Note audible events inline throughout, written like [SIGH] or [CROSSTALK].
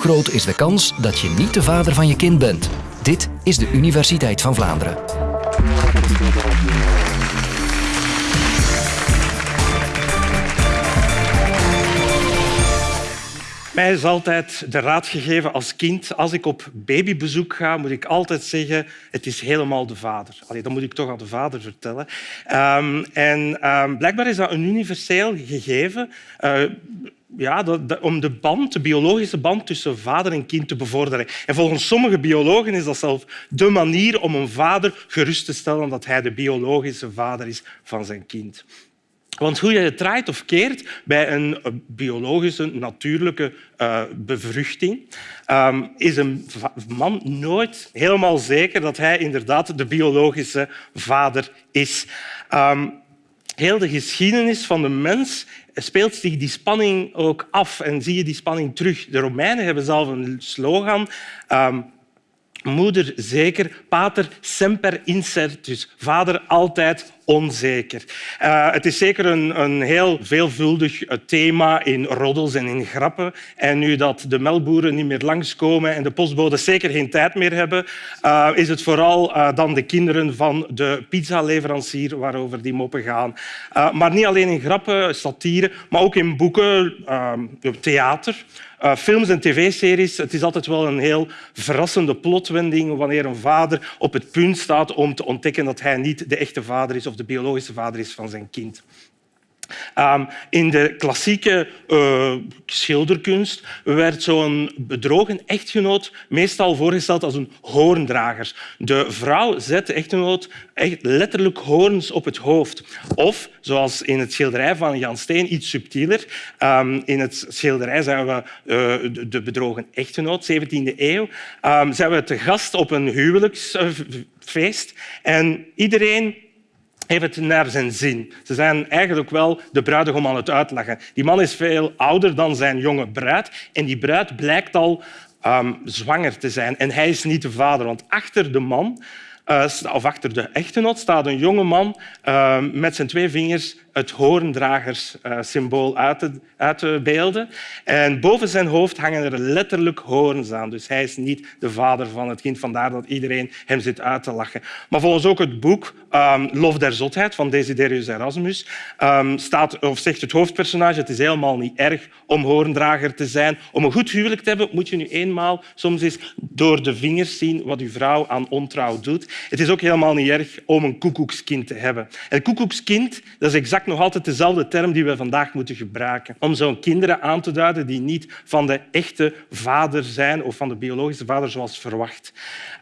groot is de kans dat je niet de vader van je kind bent? Dit is de Universiteit van Vlaanderen. Mij is altijd de raad gegeven als kind, als ik op babybezoek ga, moet ik altijd zeggen, het is helemaal de vader. Allee, dat moet ik toch aan de vader vertellen. Um, en um, blijkbaar is dat een universeel gegeven. Uh, ja, om de band, de biologische band tussen vader en kind te bevorderen. En volgens sommige biologen is dat zelfs de manier om een vader gerust te stellen dat hij de biologische vader is van zijn kind. Want hoe je het draait of keert bij een biologische, natuurlijke uh, bevruchting, um, is een man nooit helemaal zeker dat hij inderdaad de biologische vader is. Um, heel de geschiedenis van de mens speelt zich die spanning ook af en zie je die spanning terug. De Romeinen hebben zelf een slogan. Um, moeder zeker, pater semper incertus. Vader altijd onzeker. Uh, het is zeker een, een heel veelvuldig eh, thema in roddels en in grappen. En nu dat de melkboeren niet meer langskomen en de postbodes zeker geen tijd meer hebben, uh, is het vooral dan de kinderen van de pizzaleverancier waarover die moppen gaan. maar niet alleen in grappen, satire, maar ook in boeken, theater. Films en tv-series, het is altijd wel een heel verrassende plotwending wanneer een vader op het punt staat om te ontdekken dat hij niet de echte vader is de biologische vader is van zijn kind. Um, in de klassieke uh, schilderkunst werd zo'n bedrogen echtgenoot meestal voorgesteld als een hoorndrager. De vrouw zet de echtgenoot echt letterlijk hoorns op het hoofd. Of, zoals in het schilderij van Jan Steen, iets subtieler. Um, in het schilderij zijn we uh, de bedrogen echtgenoot, 17e eeuw. Um, zijn we te gast op een huwelijksfeest en iedereen heeft het naar zijn zin. Ze zijn eigenlijk wel de bruidegom aan het uitlachen. Die man is veel ouder dan zijn jonge bruid en die bruid blijkt al um, zwanger te zijn. En hij is niet de vader, want achter de man uh, of achter de echtgenoot staat een jonge man uh, met zijn twee vingers het hoorndragerssymbool uit te, uit te beelden. En boven zijn hoofd hangen er letterlijk hoorns aan. Dus hij is niet de vader van het kind. Vandaar dat iedereen hem zit uit te lachen. Maar volgens ook het boek um, Lof der Zotheid van Desiderius Erasmus um, staat, of zegt het hoofdpersonage het is helemaal niet erg om hoorndrager te zijn. Om een goed huwelijk te hebben moet je nu eenmaal soms eens door de vingers zien wat uw vrouw aan ontrouw doet. Het is ook helemaal niet erg om een koekoekskind te hebben. Een koekoekskind dat is exact nog altijd dezelfde term die we vandaag moeten gebruiken om zo'n kinderen aan te duiden die niet van de echte vader zijn of van de biologische vader zoals verwacht.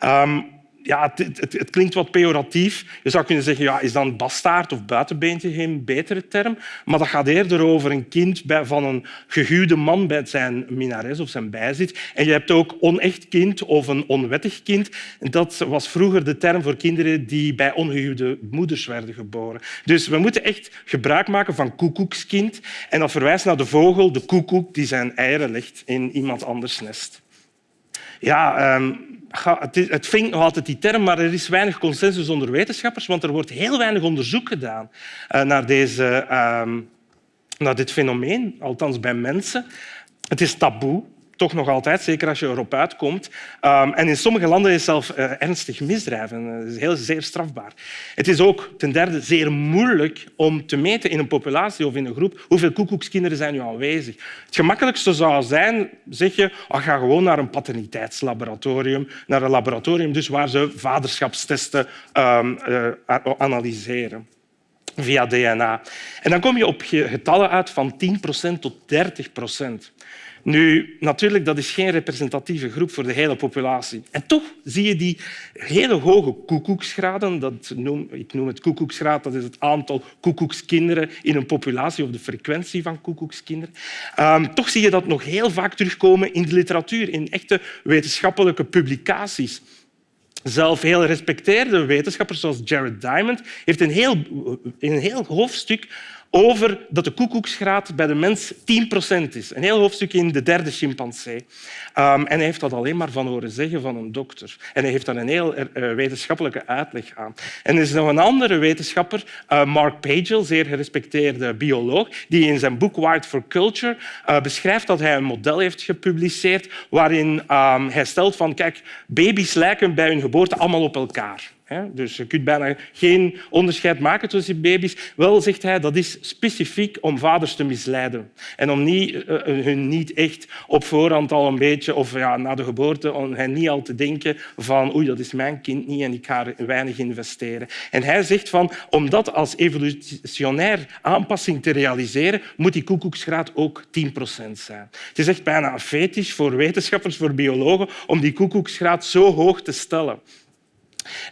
Um, ja, het, het, klinkt wat pejoratief. Je zou kunnen zeggen, ja, is dan bastaard of buitenbeentje geen betere term? Maar dat gaat eerder over een kind van een gehuwde man bij zijn minares of zijn bijzit. En je hebt ook onecht kind of een onwettig kind. Dat was vroeger de term voor kinderen die bij ongehuwde moeders werden geboren. Dus we moeten echt gebruik maken van koekoekskind. En dat verwijst naar de vogel, de koekoek, die zijn eieren legt in iemand anders nest. Ja, um, het vindt nog altijd die term, maar er is weinig consensus onder wetenschappers, want er wordt heel weinig onderzoek gedaan eh, naar, deze, ehm, naar dit fenomeen, althans bij mensen. Het is taboe toch nog altijd, zeker als je erop uitkomt. Um, en in sommige landen is het zelfs uh, ernstig misdrijven. Dat is heel zeer strafbaar. Het is ook ten derde zeer moeilijk om te meten in een populatie of in een groep hoeveel koekoekskinderen zijn nu aanwezig. Het gemakkelijkste zou zijn, zeg je, oh, ga gewoon naar een paterniteitslaboratorium, naar een laboratorium dus waar ze vaderschapstesten um, uh, analyseren via DNA. En dan kom je op getallen uit van 10% tot 30 procent. Nu, natuurlijk, dat is geen representatieve groep voor de hele populatie. En toch zie je die hele hoge koekoeksgraden. Dat noem, ik noem het koekoeksgraad, dat is het aantal koekoekskinderen in een populatie of de frequentie van koekoekskinderen. Um, toch zie je dat nog heel vaak terugkomen in de literatuur, in echte wetenschappelijke publicaties. Zelf heel respecteerde wetenschappers zoals Jared Diamond heeft een heel, een heel hoofdstuk over dat de koekoeksgraad bij de mens 10% is. Een heel hoofdstuk in de derde chimpansee. Um, en hij heeft dat alleen maar van horen zeggen van een dokter. En hij heeft daar een heel uh, wetenschappelijke uitleg aan. En er is nog een andere wetenschapper, uh, Mark Pagel, zeer gerespecteerde bioloog, die in zijn boek Wired for Culture beschrijft dat hij een model heeft gepubliceerd waarin um, hij stelt van kijk, baby's lijken bij hun geboorte allemaal op elkaar. Dus je kunt bijna geen onderscheid maken tussen baby's. Wel, zegt hij, dat is specifiek om vaders te misleiden. En om niet, uh, hun niet echt op voorhand al een beetje, of ja, na de geboorte, om hen niet al te denken van oei, dat is mijn kind niet en ik ga er weinig investeren. En hij zegt van, om dat als evolutionair aanpassing te realiseren, moet die koekoeksgraad ook 10% zijn. Het is echt bijna fetisch voor wetenschappers, voor biologen, om die koekoeksgraad zo hoog te stellen.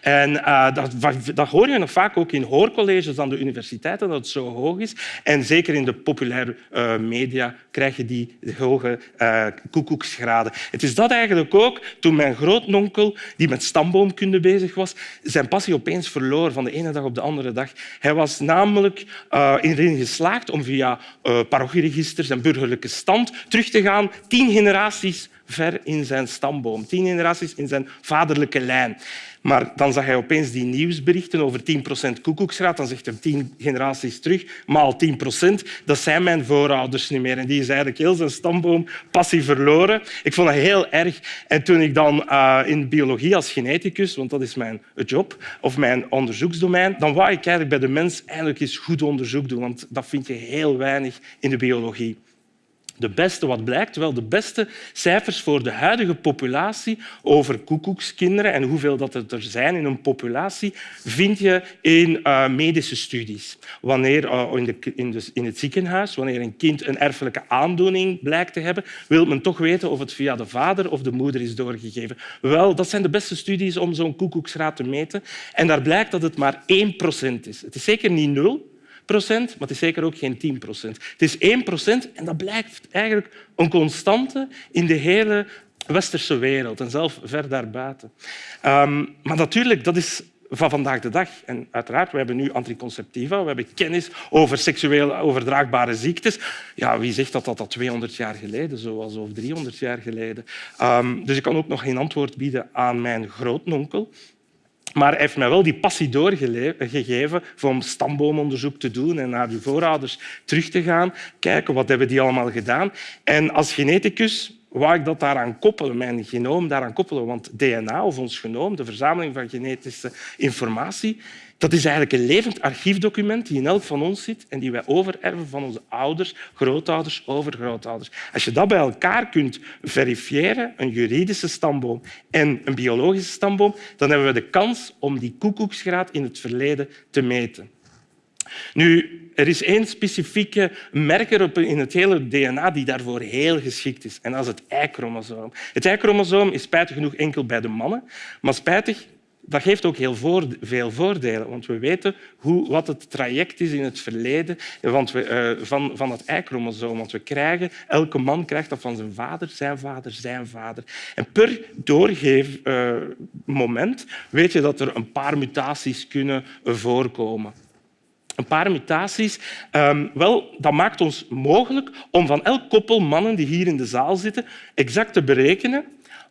En uh, dat, dat, hoor je nog vaak ook in hoorcolleges aan de universiteiten, dat het zo hoog is. En zeker in de populaire uh, media krijg je die hoge uh, koekoeksgraden. Het is dat eigenlijk ook toen mijn grootnonkel, die met stamboomkunde bezig was, zijn passie opeens verloor van de ene dag op de andere dag. Hij was namelijk erin geslaagd om via parochieregisters en burgerlijke stand terug te gaan tien generaties ver in zijn stamboom, tien generaties in zijn vaderlijke lijn. Maar dan zag hij opeens die nieuwsberichten over 10% koekoeksraad. Dan zegt hij tien generaties terug, maal 10% dat zijn mijn voorouders niet meer. En die is eigenlijk heel zijn stamboom passie verloren. Ik vond dat heel erg. En toen ik dan uh, in biologie als geneticus, want dat is mijn job, of mijn onderzoeksdomein, dan wou ik eigenlijk bij de mens eigenlijk eens goed onderzoek doen, want dat vind je heel weinig in de biologie. De beste, wat blijkt, wel de beste cijfers voor de huidige populatie over koekoekskinderen en hoeveel dat er zijn in een populatie, vind je in uh, medische studies. Wanneer uh, in, de, in, het ziekenhuis, wanneer een kind een erfelijke aandoening blijkt te hebben, wil men toch weten of het via de vader of de moeder is doorgegeven. Wel, dat zijn de beste studies om zo'n koekoeksraad te meten. En daar blijkt dat het maar 1 procent is. Het is zeker niet nul, maar het is zeker ook geen 10 procent. Het is 1 procent en dat blijft eigenlijk een constante in de hele westerse wereld en zelf ver daarbuiten. Um, maar natuurlijk, dat is van vandaag de dag. En uiteraard, we hebben nu anticonceptiva, we hebben kennis over seksueel overdraagbare ziektes. Ja, wie zegt dat dat, dat 200 jaar geleden zo of 300 jaar geleden? Um, dus ik kan ook nog geen antwoord bieden aan mijn grootnonkel, maar hij heeft mij wel die passie doorgegeven om stamboomonderzoek te doen en naar uw voorouders terug te gaan, kijken wat hebben die allemaal gedaan. En als geneticus wou ik dat daaraan koppelen, mijn genoom daaraan koppelen. Want DNA, of ons genoom, de verzameling van genetische informatie, dat is eigenlijk een levend archiefdocument die in elk van ons zit en die wij overerven van onze ouders, grootouders, overgrootouders. Als je dat bij elkaar kunt verifiëren, een juridische stamboom en een biologische stamboom, dan hebben we de kans om die koekoeksgraad in het verleden te meten. Nu, er is één specifieke merker in het hele DNA die daarvoor heel geschikt is. En dat is het Y-chromosoom. Het Y-chromosoom is spijtig genoeg enkel bij de mannen. Maar spijtig dat geeft ook heel veel voordelen, want we weten hoe, wat het traject is in het verleden want we, uh, van, van het Y-chromosoom. Want we krijgen, elke man krijgt dat van zijn vader, zijn vader, zijn vader. En per doorgeefmoment uh, weet je dat er een paar mutaties kunnen voorkomen. Een paar mutaties. Um, wel, dat maakt ons mogelijk om van elk koppel mannen die hier in de zaal zitten exact te berekenen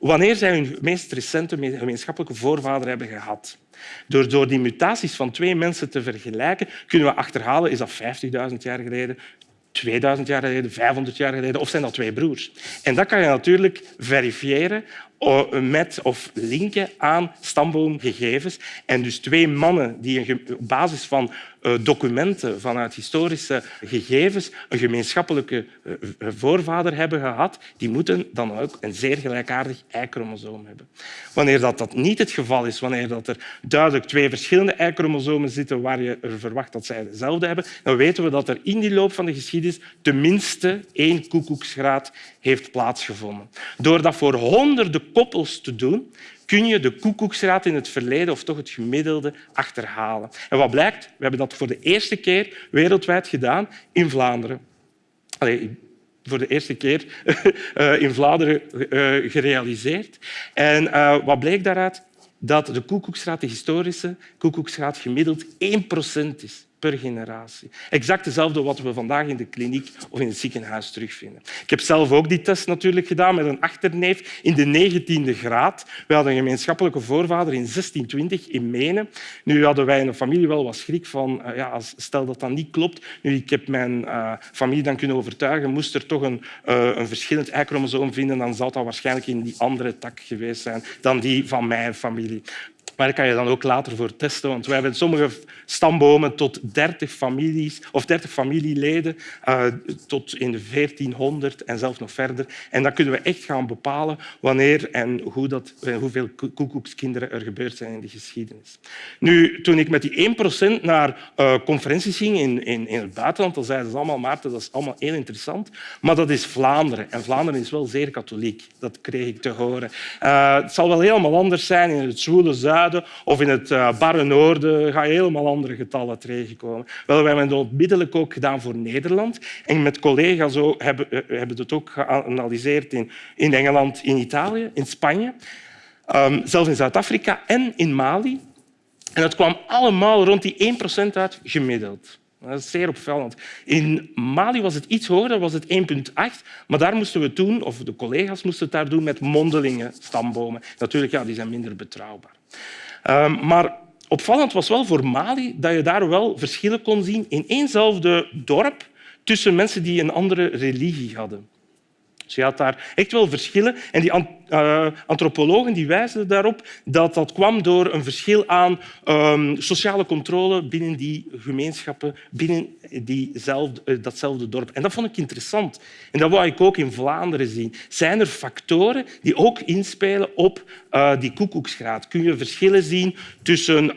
wanneer zij hun meest recente gemeenschappelijke voorvader hebben gehad. Door, door die mutaties van twee mensen te vergelijken, kunnen we achterhalen is dat 50.000 jaar geleden, 2000 jaar geleden, 500 jaar geleden, of zijn dat twee broers? En dat kan je natuurlijk verifiëren met of linken aan stamboomgegevens. En dus twee mannen die op basis van eh, documenten vanuit historische gegevens een gemeenschappelijke eh, voorvader hebben gehad, die moeten dan ook een zeer gelijkaardig Y-chromosoom hebben. Wanneer dat, dat niet het geval is, wanneer dat er duidelijk twee verschillende Y-chromosomen zitten waar je er verwacht dat zij dezelfde hebben, dan weten we dat er in die loop van de geschiedenis tenminste één koekoeksgraad heeft plaatsgevonden. Door dat voor honderden koppels te doen, kun je de koekoeksraad in het verleden of toch het gemiddelde achterhalen. En wat blijkt? We hebben dat voor de eerste keer wereldwijd gedaan in Vlaanderen. Allee, voor de eerste keer [LAUGHS] eh, in Vlaanderen eh, gerealiseerd. En eh, wat bleek daaruit? Dat de koekoeksraad, de historische koekoeksraad, gemiddeld 1% is per generatie. Exact dezelfde wat we vandaag in de kliniek of in het ziekenhuis terugvinden. Ik heb zelf ook die test natuurlijk gedaan met een achterneef in de 19e graad. We hadden een gemeenschappelijke voorvader in 1620 in Menen. Nu hadden wij in de familie wel wat schrik van, uh, ja, stel dat dat niet klopt. Nu, ik heb mijn uh, familie dan kunnen overtuigen, moest er toch een, uh, een verschillend Y-chromosoom vinden, dan zou dat waarschijnlijk in die andere tak geweest zijn dan die van mijn familie. Maar daar kan je dan ook later voor testen, want wij hebben sommige stambomen tot 30 families of 30 familieleden uh, tot in de 1400 en zelfs nog verder. En dan kunnen we echt gaan bepalen wanneer en hoe dat, hoeveel koekoekskinderen er gebeurd zijn in de geschiedenis. Nu, toen ik met die 1% naar uh, conferenties ging in, in, in het buitenland, dan zeiden ze allemaal, Maarten, dat is allemaal heel interessant, maar dat is Vlaanderen. En Vlaanderen is wel zeer katholiek. Dat kreeg ik te horen. Uh, het zal wel helemaal anders zijn in het zwoele zuiden of in het uh, barre noorden ga je helemaal andere getallen tegenkomen. Wel, wij hebben het onmiddellijk ook gedaan voor Nederland. En met collega's ook, hebben, uh, hebben het ook geanalyseerd in, in Engeland, in Italië, in Spanje, um, zelfs in Zuid-Afrika en in Mali. En het kwam allemaal rond die 1% uit gemiddeld. Dat is zeer opvallend. In Mali was het iets hoger, was het 1,8. Maar daar moesten we toen, of de collega's moesten het daar doen met mondelinge stambomen. Natuurlijk, ja, die zijn minder betrouwbaar. Um, maar opvallend was wel voor Mali dat je daar wel verschillen kon zien in éénzelfde dorp tussen mensen die een andere religie hadden. Je had daar echt wel verschillen. En die uh, antropologen die wijzen daarop dat dat kwam door een verschil aan um, sociale controle binnen die gemeenschappen, binnen diezelfde, uh, datzelfde dorp. En dat vond ik interessant. En dat wou ik ook in Vlaanderen zien. Zijn er factoren die ook inspelen op uh, die koekoeksgraad? Kun je verschillen zien tussen...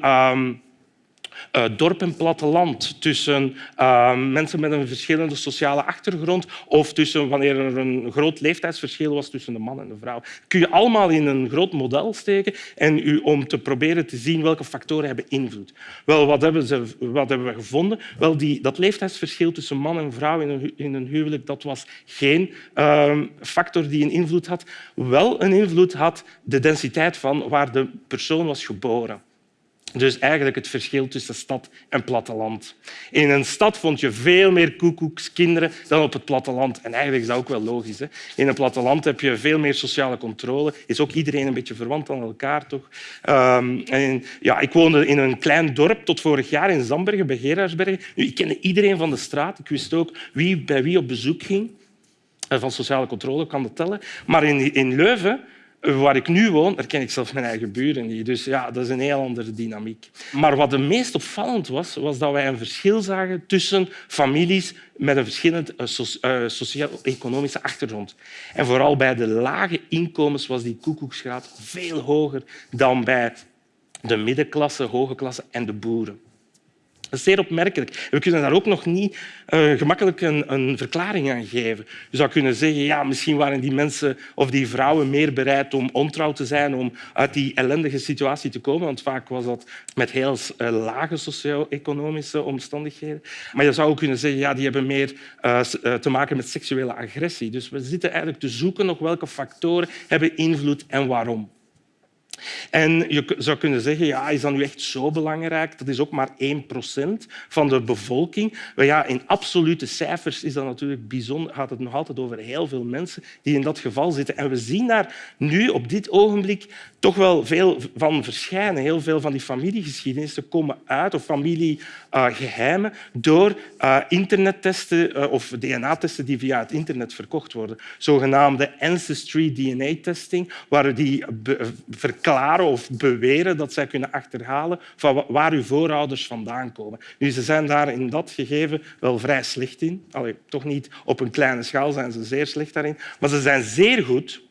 Uh, dorp en platteland, tussen uh, mensen met een verschillende sociale achtergrond of tussen wanneer er een groot leeftijdsverschil was tussen de man en de vrouw. Kun je allemaal in een groot model steken en u, om te proberen te zien welke factoren hebben invloed. Wel, wat hebben, ze, wat hebben we gevonden? Wel, die, dat leeftijdsverschil tussen man en vrouw in een, in een huwelijk dat was geen uh, factor die een invloed had. Wel een invloed had de densiteit van waar de persoon was geboren. Dus eigenlijk het verschil tussen stad en platteland. In een stad vond je veel meer koekoekskinderen dan op het platteland. En eigenlijk is dat ook wel logisch. Hè? In een platteland heb je veel meer sociale controle. Is ook iedereen een beetje verwant aan elkaar, toch? Um, en, ja, ik woonde in een klein dorp tot vorig jaar in Zambergen, bij Gerardsbergen. Ik kende iedereen van de straat. Ik wist ook wie bij wie op bezoek ging. Van sociale controle kan dat tellen. Maar in, in Leuven Waar ik nu woon, herken ik zelfs mijn eigen buren niet. Dus ja, dat is een heel andere dynamiek. Maar wat het meest opvallend was, was dat wij een verschil zagen tussen families met een verschillende uh, sociaal-economische achtergrond. En vooral bij de lage inkomens was die koekoeksgraad veel hoger dan bij de middenklasse, hoge klasse en de boeren. Dat is zeer opmerkelijk. We kunnen daar ook nog niet uh, gemakkelijk een, een, verklaring aan geven. Je zou kunnen zeggen, ja, misschien waren die mensen of die vrouwen meer bereid om ontrouw te zijn, om uit die ellendige situatie te komen. Want vaak was dat met heel uh, lage socio-economische omstandigheden. Maar je zou ook kunnen zeggen, ja, die hebben meer uh, te maken met seksuele agressie. Dus we zitten eigenlijk te zoeken nog welke factoren hebben invloed en waarom. En je zou kunnen zeggen, ja, is dat nu echt zo belangrijk? Dat is ook maar 1% van de bevolking. Maar ja, in absolute cijfers is dat natuurlijk bijzonder, gaat het nog altijd over heel veel mensen die in dat geval zitten. En we zien daar nu op dit ogenblik toch wel veel van verschijnen. Heel veel van die familiegeschiedenissen komen uit, of familiegeheimen, door uh, internettesten uh, of DNA-testen die via het internet verkocht worden. Zogenaamde ancestry DNA-testing, waar die verklaren of beweren dat zij kunnen achterhalen van waar uw voorouders vandaan komen. Nu, ze zijn daar in dat gegeven wel vrij slecht in. Allee, toch niet op een kleine schaal zijn ze zeer slecht daarin, maar ze zijn zeer goed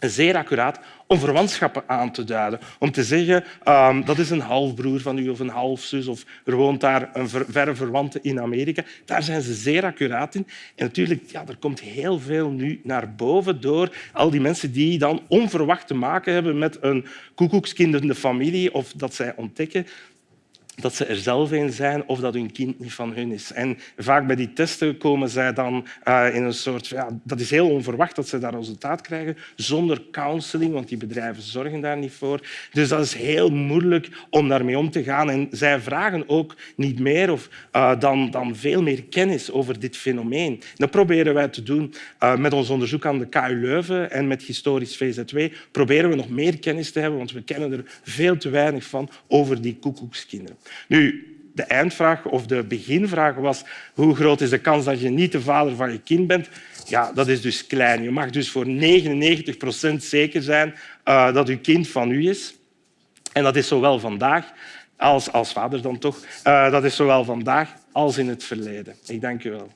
zeer accuraat om verwantschappen aan te duiden. Om te zeggen, um, dat is een halfbroer van u of een halfzus of er woont daar een ver, verre verwante in Amerika. Daar zijn ze zeer accuraat in. En natuurlijk, ja, er komt heel veel nu naar boven door al die mensen die dan onverwacht te maken hebben met een koekoekskindende familie of dat zij ontdekken dat ze er zelf een zijn of dat hun kind niet van hun is. En vaak bij die testen komen zij dan uh, in een soort... Ja, dat is heel onverwacht dat ze dat resultaat krijgen zonder counseling, want die bedrijven zorgen daar niet voor. Dus dat is heel moeilijk om daarmee om te gaan. En zij vragen ook niet meer of, uh, dan, dan veel meer kennis over dit fenomeen. Dat proberen wij te doen uh, met ons onderzoek aan de KU Leuven en met historisch VZW. Proberen we nog meer kennis te hebben, want we kennen er veel te weinig van over die koekoekskinderen. Nu, de eindvraag of de beginvraag was hoe groot is de kans dat je niet de vader van je kind bent? Ja, dat is dus klein. Je mag dus voor 99 procent zeker zijn uh, dat je kind van u is. En dat is zowel vandaag als, als vader dan toch. Uh, dat is zowel vandaag als in het verleden. Ik dank u wel.